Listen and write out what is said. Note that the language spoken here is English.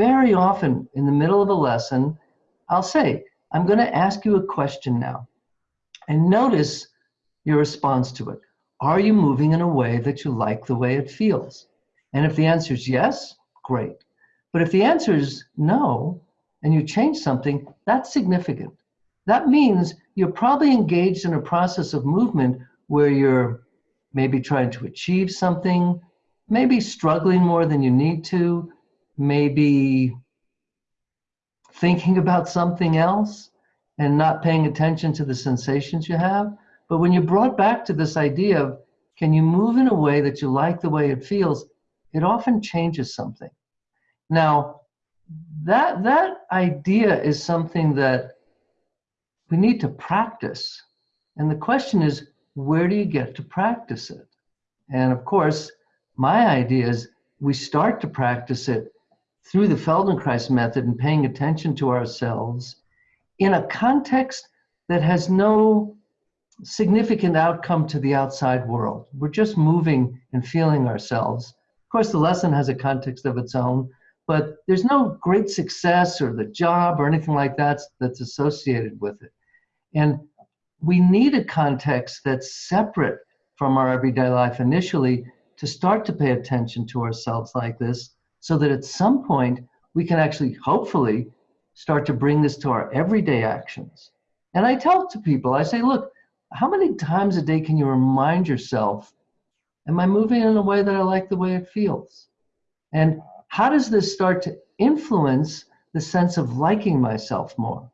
very often in the middle of a lesson, I'll say, I'm going to ask you a question now. And notice your response to it. Are you moving in a way that you like the way it feels? And if the answer is yes, great. But if the answer is no, and you change something, that's significant. That means you're probably engaged in a process of movement where you're maybe trying to achieve something, maybe struggling more than you need to, maybe thinking about something else and not paying attention to the sensations you have. But when you're brought back to this idea of can you move in a way that you like the way it feels, it often changes something. Now, that, that idea is something that we need to practice. And the question is, where do you get to practice it? And of course, my idea is we start to practice it through the Feldenkrais method and paying attention to ourselves in a context that has no significant outcome to the outside world. We're just moving and feeling ourselves. Of course, the lesson has a context of its own, but there's no great success or the job or anything like that that's associated with it. And we need a context that's separate from our everyday life initially to start to pay attention to ourselves like this so that at some point we can actually hopefully start to bring this to our everyday actions. And I tell to people, I say, look, how many times a day can you remind yourself, am I moving in a way that I like the way it feels? And how does this start to influence the sense of liking myself more?